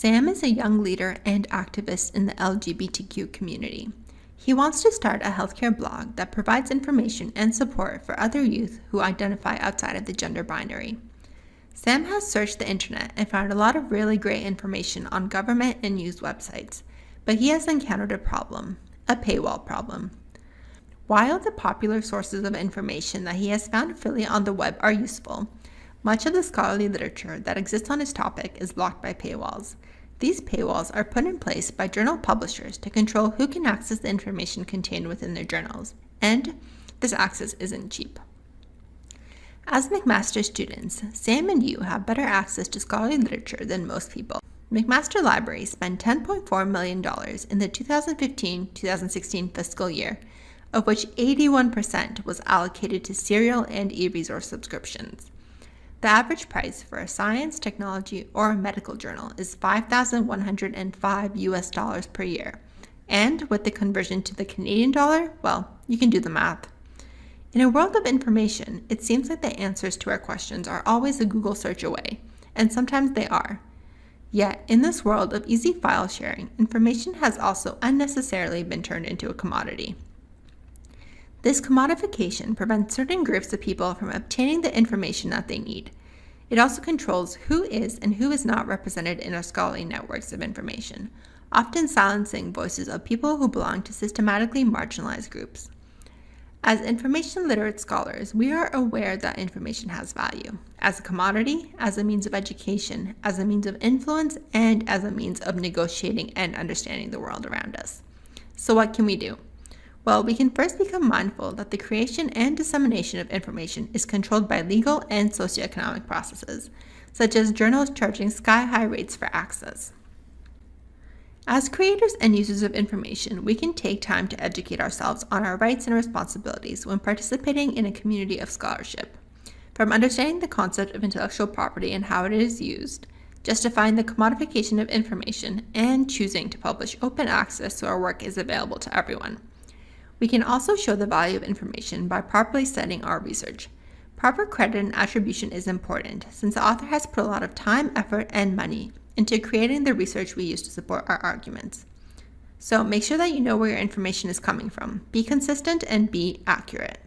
Sam is a young leader and activist in the LGBTQ community. He wants to start a healthcare blog that provides information and support for other youth who identify outside of the gender binary. Sam has searched the internet and found a lot of really great information on government and news websites, but he has encountered a problem, a paywall problem. While the popular sources of information that he has found freely on the web are useful, much of the scholarly literature that exists on this topic is blocked by paywalls. These paywalls are put in place by journal publishers to control who can access the information contained within their journals, and this access isn't cheap. As McMaster students, Sam and you have better access to scholarly literature than most people. McMaster Library spent $10.4 million in the 2015-2016 fiscal year, of which 81% was allocated to serial and e-resource subscriptions. The average price for a science, technology, or medical journal is 5,105 US dollars per year. And with the conversion to the Canadian dollar, well, you can do the math. In a world of information, it seems like the answers to our questions are always a Google search away, and sometimes they are. Yet, in this world of easy file sharing, information has also unnecessarily been turned into a commodity. This commodification prevents certain groups of people from obtaining the information that they need. It also controls who is and who is not represented in our scholarly networks of information, often silencing voices of people who belong to systematically marginalized groups. As information literate scholars, we are aware that information has value as a commodity, as a means of education, as a means of influence, and as a means of negotiating and understanding the world around us. So, what can we do? Well, we can first become mindful that the creation and dissemination of information is controlled by legal and socioeconomic processes, such as journals charging sky high rates for access. As creators and users of information, we can take time to educate ourselves on our rights and responsibilities when participating in a community of scholarship. From understanding the concept of intellectual property and how it is used, justifying the commodification of information, and choosing to publish open access so our work is available to everyone. We can also show the value of information by properly setting our research. Proper credit and attribution is important since the author has put a lot of time, effort, and money into creating the research we use to support our arguments. So make sure that you know where your information is coming from. Be consistent and be accurate.